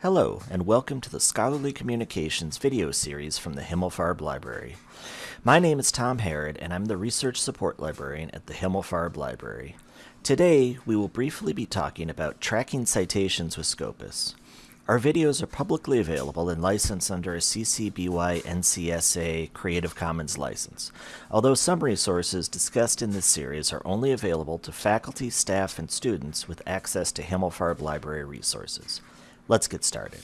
Hello, and welcome to the Scholarly Communications video series from the Himmelfarb Library. My name is Tom Harrod, and I'm the Research Support Librarian at the Himmelfarb Library. Today, we will briefly be talking about tracking citations with Scopus. Our videos are publicly available and licensed under a CC BY NCSA Creative Commons license, although some resources discussed in this series are only available to faculty, staff, and students with access to Himmelfarb Library resources. Let's get started.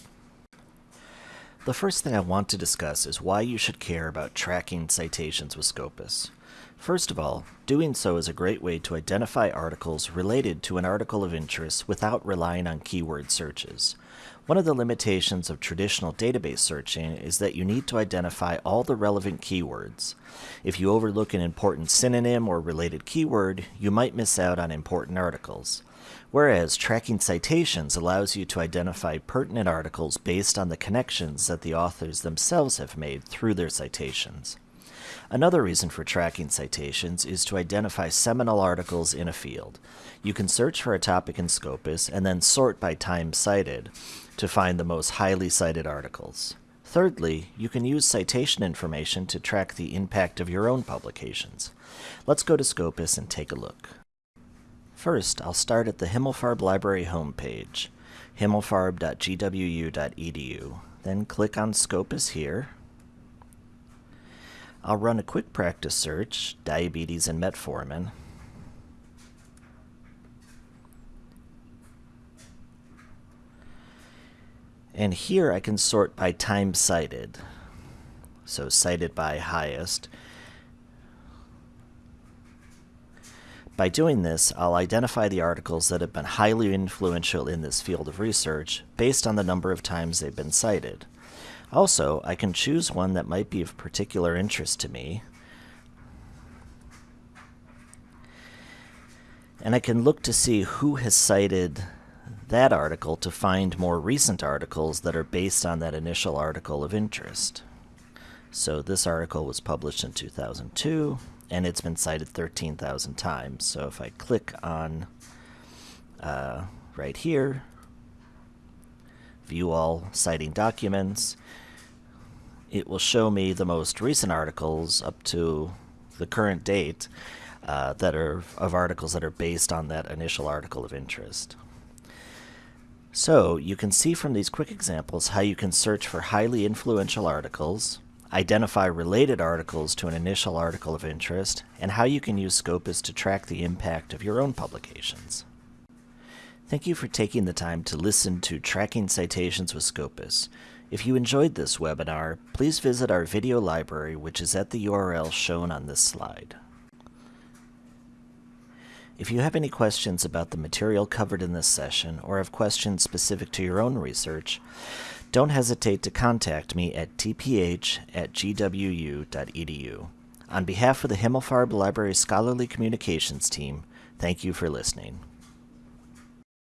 The first thing I want to discuss is why you should care about tracking citations with Scopus. First of all, doing so is a great way to identify articles related to an article of interest without relying on keyword searches. One of the limitations of traditional database searching is that you need to identify all the relevant keywords. If you overlook an important synonym or related keyword, you might miss out on important articles. Whereas tracking citations allows you to identify pertinent articles based on the connections that the authors themselves have made through their citations. Another reason for tracking citations is to identify seminal articles in a field. You can search for a topic in Scopus and then sort by time cited to find the most highly cited articles. Thirdly, you can use citation information to track the impact of your own publications. Let's go to Scopus and take a look. First, I'll start at the Himmelfarb Library homepage, himmelfarb.gwu.edu. Then click on Scopus here. I'll run a quick practice search, diabetes and metformin. And here I can sort by time cited. So cited by highest. By doing this, I'll identify the articles that have been highly influential in this field of research based on the number of times they've been cited. Also, I can choose one that might be of particular interest to me, and I can look to see who has cited that article to find more recent articles that are based on that initial article of interest. So this article was published in 2002 and it's been cited 13,000 times. So if I click on uh, right here, view all citing documents, it will show me the most recent articles up to the current date uh, that are of articles that are based on that initial article of interest. So you can see from these quick examples how you can search for highly influential articles, identify related articles to an initial article of interest, and how you can use Scopus to track the impact of your own publications. Thank you for taking the time to listen to Tracking Citations with Scopus. If you enjoyed this webinar, please visit our video library which is at the URL shown on this slide. If you have any questions about the material covered in this session or have questions specific to your own research, don't hesitate to contact me at tph at gwu.edu. On behalf of the Himmelfarb Library Scholarly Communications team, thank you for listening.